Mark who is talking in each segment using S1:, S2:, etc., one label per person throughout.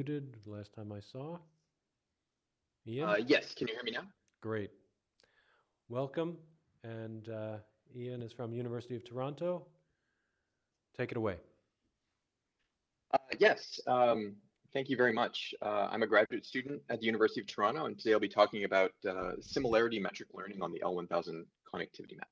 S1: muted the last time I saw. Ian?
S2: Uh, yes, can you hear me now?
S1: Great. Welcome. And uh, Ian is from University of Toronto. Take it away.
S2: Uh, yes, um, thank you very much. Uh, I'm a graduate student at the University of Toronto, and today I'll be talking about uh, similarity metric learning on the L1000 connectivity map.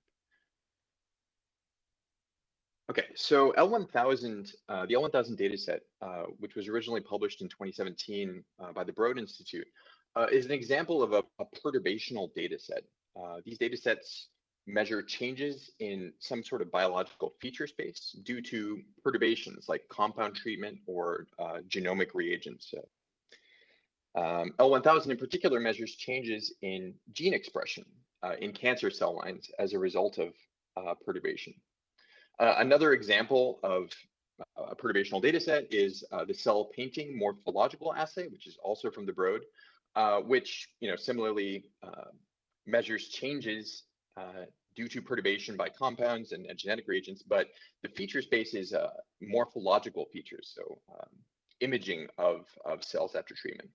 S2: Okay, so L1000, uh, the L1000 dataset, uh, which was originally published in 2017 uh, by the Broad Institute, uh, is an example of a, a perturbational dataset. Uh, these datasets measure changes in some sort of biological feature space due to perturbations like compound treatment or uh, genomic reagents. Um, L1000 in particular measures changes in gene expression in cancer cell lines as a result of perturbation. Uh, another example of a perturbational data set is uh, the cell painting morphological assay, which is also from the Broad, uh, which you know similarly uh, measures changes uh, due to perturbation by compounds and, and, genetic reagents, but the feature space is uh, morphological features, so um, imaging of, of cells after treatment.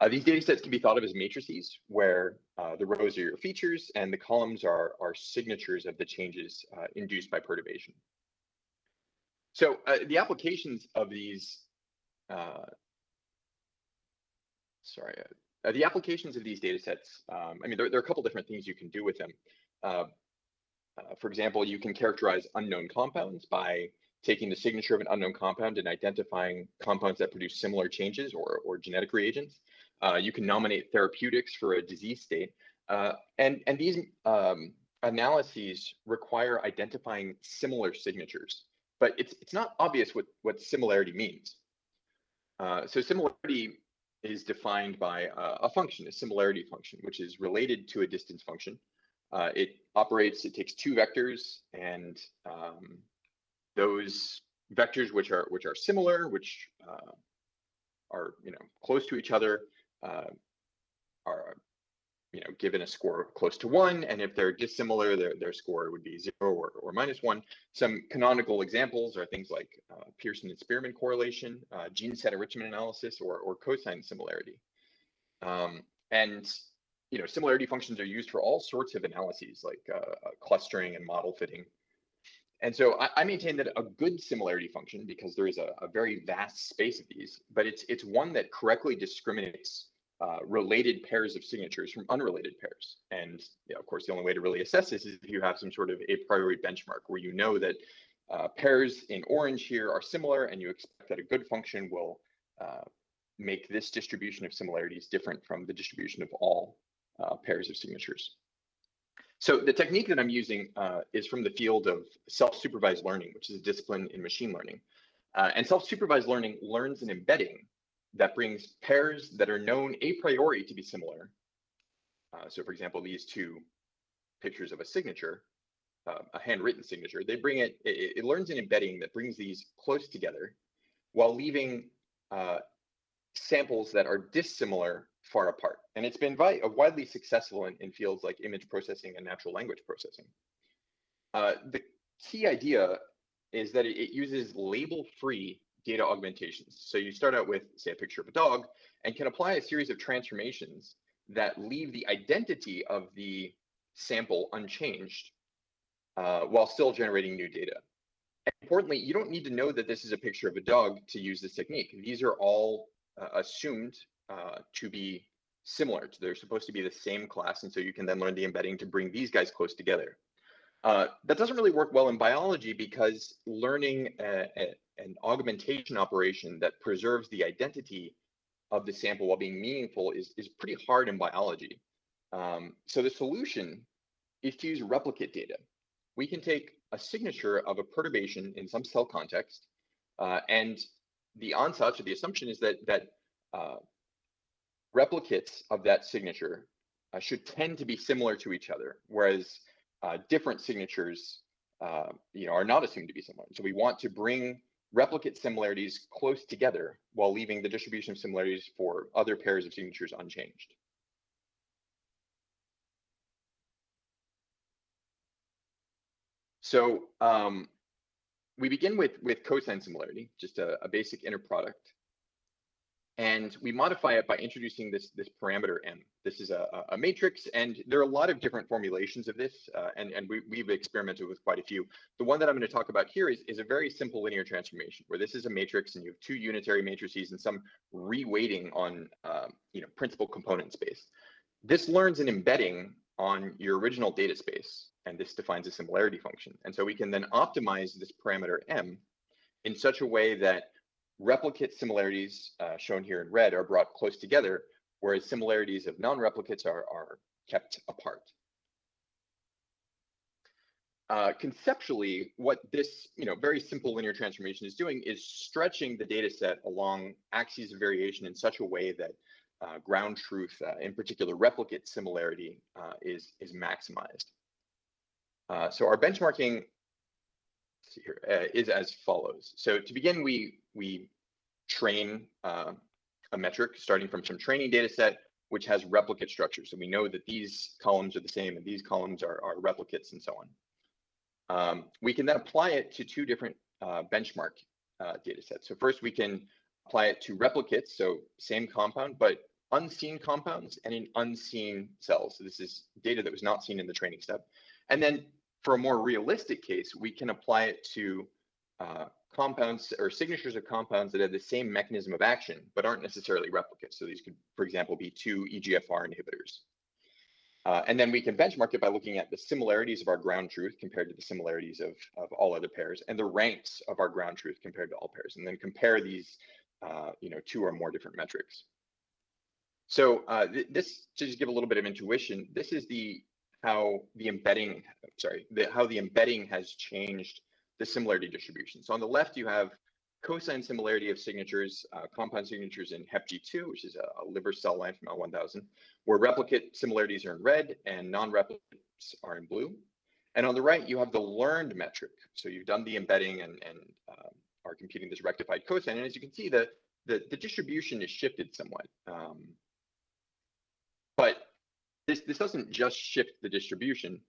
S2: Uh, these data sets can be thought of as matrices where uh, the rows are your features and the columns are, are signatures of the changes uh, induced by perturbation. So uh, the applications of these, uh, sorry, uh, the applications of these data sets, um, I mean, there, there, are a couple different things you can do with them. for example, you can characterize unknown compounds by taking the signature of an unknown compound and identifying compounds that produce similar changes or, or genetic reagents. Uh, you can nominate therapeutics for a disease state. Uh, and, and these um, analyses require identifying similar signatures, but it's, it's not obvious what, what similarity means. Uh, so similarity is defined by a function, a similarity function, which is related to a distance function. Uh, it operates, it takes two vectors and um, those vectors which are which are similar, which uh, are you know close to each other, uh, are you know given a score close to one, and if they're dissimilar, their their score would be zero or, or minus one. Some canonical examples are things like uh, Pearson and Spearman correlation, uh, gene set enrichment analysis, or or cosine similarity. Um, and you know similarity functions are used for all sorts of analyses like uh, clustering and model fitting. And so I, I, maintain that a good similarity function, because there is a, a, very vast space of these, but it's it's one that correctly discriminates uh, related pairs of signatures from unrelated pairs. And of course, the only way to really assess this is if you have some sort of a priori benchmark where you know that uh, pairs in orange here are similar and you expect that a good function will uh, make this distribution of similarities different from the distribution of all uh, pairs of signatures. So the technique that I'm using uh, is from the field of self-supervised learning, which is a discipline in machine learning. Uh, and self-supervised learning learns an embedding that brings pairs that are known a priori to be similar. Uh, so for example, these two pictures of a signature, uh, a handwritten signature, they bring it, it, it, learns an embedding that brings these close together while leaving uh, samples that are dissimilar far apart. And it's been widely successful in, in, fields like image processing and natural language processing. Uh, the key idea is that it, it uses label-free data augmentations. So you start out with, say, a picture of a dog and can apply a series of transformations that leave the identity of the sample unchanged uh, while still generating new data. And importantly, you don't need to know that this is a picture of a dog to use this technique. These are all uh, assumed uh, to be similar. They're supposed to be the same class, and so you can then learn the embedding to bring these guys close together. Uh, that doesn't really work well in biology because learning a, a, an augmentation operation that preserves the identity of the sample while being meaningful is, is pretty hard in biology. Um, so the solution is to use replicate data. We can take a signature of a perturbation in some cell context, uh, and the ansatz or the assumption is that that uh, replicates of that signature uh, should tend to be similar to each other, whereas uh, different signatures uh, you know, are not assumed to be similar. So we want to bring replicate similarities close together while leaving the distribution of similarities for other pairs of signatures unchanged. So um, we begin with, with cosine similarity, just a, a basic inner product. And we modify it by introducing this, this parameter m. This is a, a- matrix, and there are a lot of different formulations of this, uh, and, and we, we've experimented with quite a few. The one that I'm going to talk about here is, is a very simple linear transformation, where this is a matrix, and you have two unitary matrices and some reweighting on, um, you know, principal component space. This learns an embedding on your original data space, and this defines a similarity function. And so we can then optimize this parameter m in such a way that replicate similarities uh, shown here in red are brought close together, whereas similarities of non-replicates are, are kept apart. Uh, conceptually, what this you know, very simple linear transformation is doing is stretching the data set along axes of variation in such a way that uh, ground truth, uh, in particular replicate similarity, uh, is, is maximized. Uh, so our benchmarking here, uh, is as follows. So to begin, we we train uh, a metric starting from some training data set, which has replicate structures. So we know that these columns are the same and these columns are, are replicates and so on. Um, we can then apply it to two different uh, benchmark uh, data sets. So first we can apply it to replicates, so same compound, but unseen compounds and in unseen cells. So this is data that was not seen in the training step. And then for a more realistic case, we can apply it to uh, compounds or signatures of compounds that have the same mechanism of action, but aren't necessarily replicates. So these could, for example, be two EGFR inhibitors. Uh, and then we can benchmark it by looking at the similarities of our ground truth compared to the similarities of, of all other pairs and the ranks of our ground truth compared to all pairs, and then compare these, uh, you know, two or more different metrics. So uh, th this, to just give a little bit of intuition, this is the how the embedding, sorry, the, how the embedding has changed the similarity distribution. So on the left, you have cosine similarity of signatures, uh, compound signatures in HepG2, which is a, a, liver cell line from L1000, where replicate similarities are in red and non-replicates are in blue. And on the right, you have the learned metric. So you've done the embedding and, and um, are computing this rectified cosine. And as you can see, the, the, the distribution is shifted somewhat. Um, this, this doesn't just shift the distribution.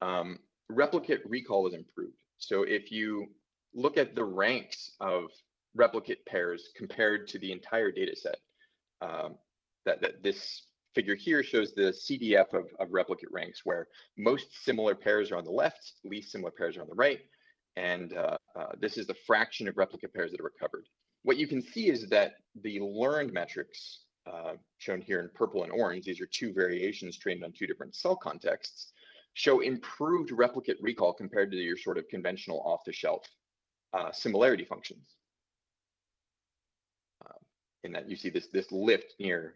S2: Um, replicate recall is improved. So if you look at the ranks of replicate pairs compared to the entire data set, um, that, that this figure here shows the CDF of, of replicate ranks where most similar pairs are on the left, least similar pairs are on the right. And uh, uh, this is the fraction of replicate pairs that are recovered. What you can see is that the learned metrics uh, shown here in purple and orange, these are two variations trained on two different cell contexts, show improved replicate recall compared to your sort of conventional off-the-shelf uh, similarity functions. Uh, in that you see this, this lift near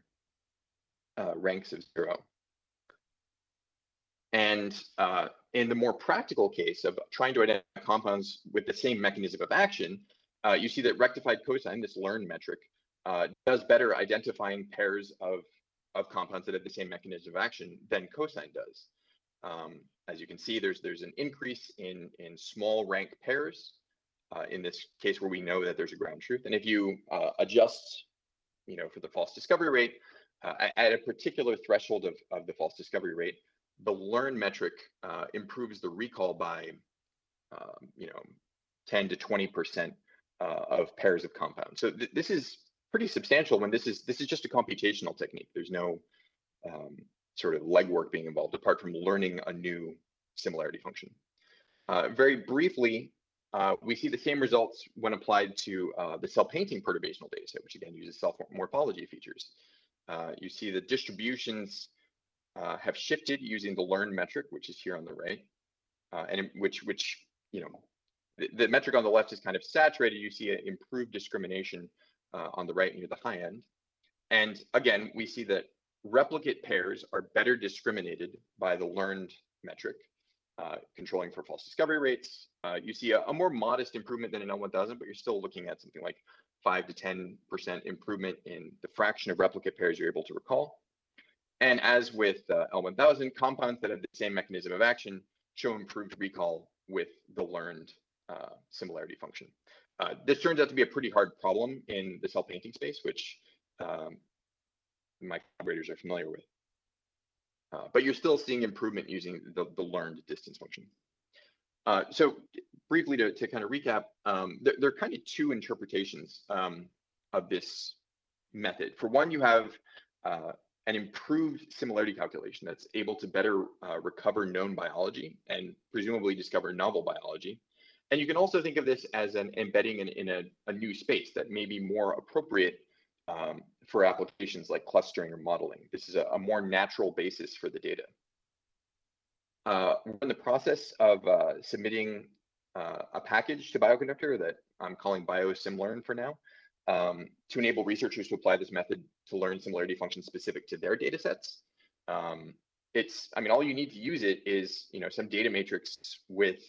S2: uh, ranks of zero. And uh, in the more practical case of trying to identify compounds with the same mechanism of action, uh, you see that rectified cosine, this learn metric, uh, does better identifying pairs of, of compounds that have the same mechanism of action than cosine does. Um, as you can see, there's there's an increase in in small rank pairs uh, in this case where we know that there's a ground truth. And if you uh, adjust, you know, for the false discovery rate uh, at a particular threshold of, of the false discovery rate, the learn metric uh, improves the recall by, um, you know, 10 to 20 percent uh, of pairs of compounds. So th this is pretty substantial when this is this is just a computational technique. There's no um, sort of legwork being involved apart from learning a new similarity function. Uh, very briefly, uh, we see the same results when applied to uh, the cell painting perturbational dataset, which again uses cell morphology features. Uh, you see the distributions uh, have shifted using the learn metric, which is here on the right, uh, and which, which you know, the, the, metric on the left is kind of saturated. You see an improved discrimination on the right near the high end. And again, we see that replicate pairs are better discriminated by the learned metric, uh, controlling for false discovery rates. Uh, you see a, a, more modest improvement than in L1000, but you're still looking at something like 5 to 10% improvement in the fraction of replicate pairs you're able to recall. And as with uh, L1000, compounds that have the same mechanism of action show improved recall with the learned uh, similarity function. Uh, this turns out to be a pretty hard problem in the cell painting space, which um, my collaborators are familiar with. Uh, but you're still seeing improvement using the, the learned distance function. Uh, so briefly to, to kind of recap, um, there, there, are kind of two interpretations um, of this method. For one, you have uh, an improved similarity calculation that's able to better recover known biology and presumably discover novel biology. And you can also think of this as an embedding in, in a, a new space that may be more appropriate um, for applications like clustering or modeling. This is a, a more natural basis for the data. Uh, we're in the process of uh, submitting uh, a package to Bioconductor that I'm calling BioSimLearn for now um, to enable researchers to apply this method to learn similarity functions specific to their data sets. Um, it's, I mean, all you need to use it is, you know, some data matrix with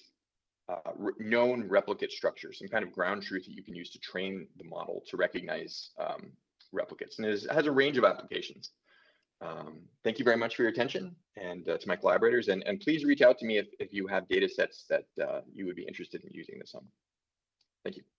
S2: uh, re known replicate structure, some kind of ground truth that you can use to train the model to recognize um, replicates. And it has a range of applications. Um, thank you very much for your attention and uh, to my collaborators. And, and please reach out to me if, if you have data sets that uh, you would be interested in using this on. Thank you.